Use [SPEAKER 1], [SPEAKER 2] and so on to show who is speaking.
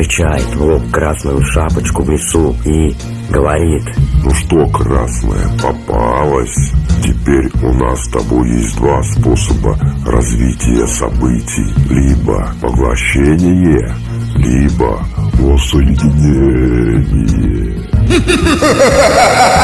[SPEAKER 1] встречает в лоб красную шапочку в лесу и говорит
[SPEAKER 2] Ну что, красная, попалась? Теперь у нас с тобой есть два способа развития событий. Либо поглощение, либо воссоединение.